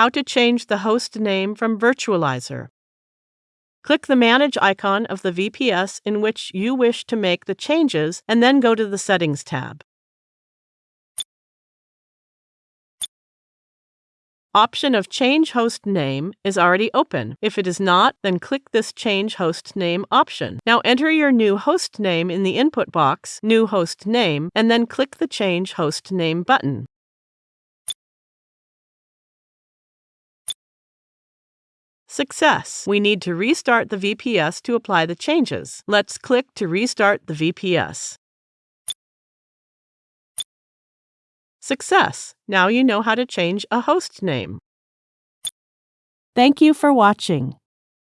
How to change the host name from Virtualizor. Click the Manage icon of the VPS in which you wish to make the changes and then go to the Settings tab. Option of Change Host Name is already open. If it is not, then click this Change Host Name option. Now enter your new host name in the input box, New Host Name, and then click the Change Host Name button. Success! We need to restart the VPS to apply the changes. Let's click to restart the VPS. Success! Now you know how to change a host name. Thank you for watching.